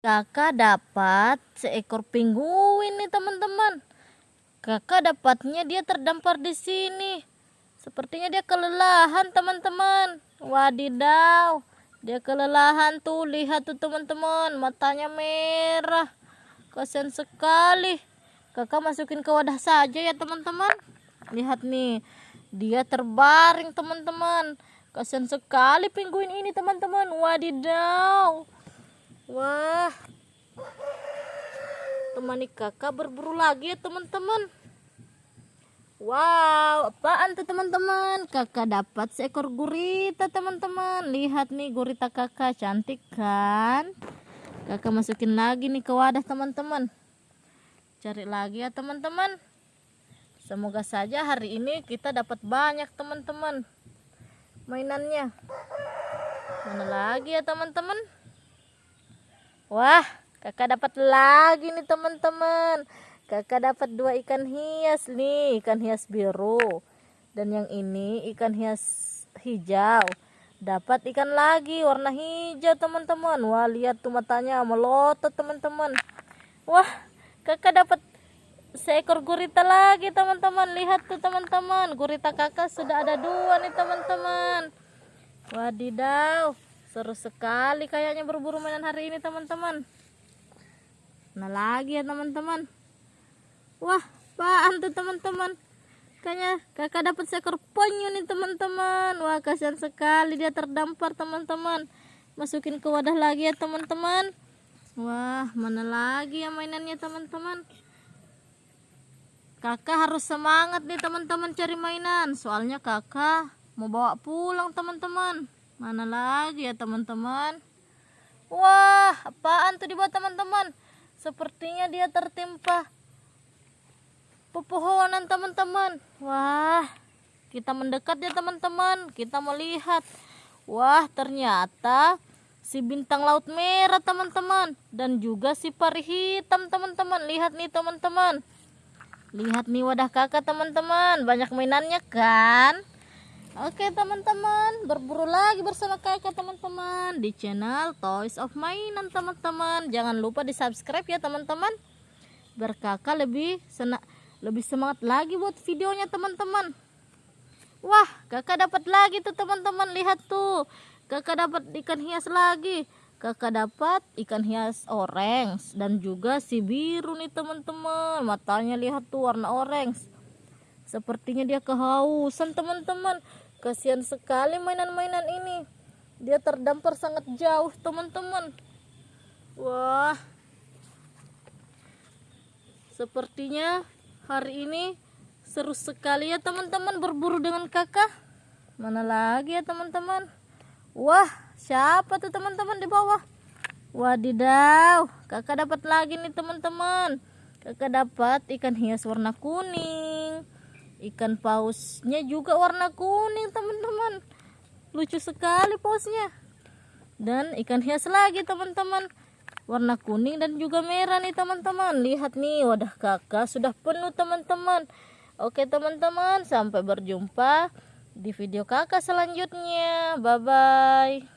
kakak dapat seekor penguin nih teman-teman. Kakak dapatnya dia terdampar di sini. Sepertinya dia kelelahan teman-teman. Wadidaw dia kelelahan tuh. Lihat tuh teman-teman. Matanya merah. Kasihan sekali. Kakak masukin ke wadah saja ya teman-teman. Lihat nih dia terbaring teman-teman. Kasihan sekali penguin ini teman-teman. Wadidaw Wah. Temani kakak berburu lagi ya teman-teman. Wow, apaan tuh teman-teman? Kakak dapat seekor gurita teman-teman. Lihat nih gurita kakak cantik kan? Kakak masukin lagi nih ke wadah teman-teman. Cari lagi ya teman-teman. Semoga saja hari ini kita dapat banyak teman-teman mainannya. Mana lagi ya teman-teman? Wah, kakak dapat lagi nih teman-teman. Kakak dapat dua ikan hias nih, ikan hias biru. Dan yang ini ikan hias hijau. Dapat ikan lagi warna hijau teman-teman. Wah, lihat tuh matanya melotot teman-teman. Wah, kakak dapat seekor gurita lagi teman-teman. Lihat tuh teman-teman, gurita kakak sudah ada dua nih teman-teman. Wadidaw. Seru sekali kayaknya berburu mainan hari ini teman-teman. Nah lagi ya teman-teman. Wah, apaan tuh teman-teman? Kayaknya kakak dapat seekor penyu nih teman-teman. Wah, kasihan sekali dia terdampar teman-teman. Masukin ke wadah lagi ya teman-teman. Wah, mana lagi ya mainannya teman-teman? Kakak harus semangat nih teman-teman cari mainan. Soalnya kakak mau bawa pulang teman-teman. Mana lagi ya teman-teman? Wah, apaan tuh di bawah teman-teman? Sepertinya dia tertimpa pepohonan teman-teman. Wah, kita mendekat ya teman-teman. Kita melihat. Wah, ternyata si bintang laut merah teman-teman. Dan juga si pari hitam teman-teman. Lihat nih teman-teman. Lihat nih wadah kakak teman-teman. Banyak mainannya kan? Oke teman-teman, berburu lagi bersama kakak teman-teman di channel Toys of Mainan teman-teman. Jangan lupa di subscribe ya teman-teman. Biar kakak lebih sena lebih semangat lagi buat videonya teman-teman. Wah, kakak dapat lagi tuh teman-teman. Lihat tuh, kakak dapat ikan hias lagi. Kakak dapat ikan hias orange dan juga si biru nih teman-teman. Matanya lihat tuh warna orange. Sepertinya dia kehausan teman-teman. Kasihan sekali mainan-mainan ini. Dia terdampar sangat jauh teman-teman. Wah. Sepertinya hari ini seru sekali ya teman-teman berburu dengan kakak. Mana lagi ya teman-teman. Wah siapa tuh teman-teman di bawah. Wadidaw. Kakak dapat lagi nih teman-teman. Kakak dapat ikan hias warna kuning ikan pausnya juga warna kuning teman-teman. Lucu sekali pausnya. Dan ikan hias lagi teman-teman. Warna kuning dan juga merah nih teman-teman. Lihat nih wadah kakak sudah penuh teman-teman. Oke teman-teman sampai berjumpa di video kakak selanjutnya. Bye bye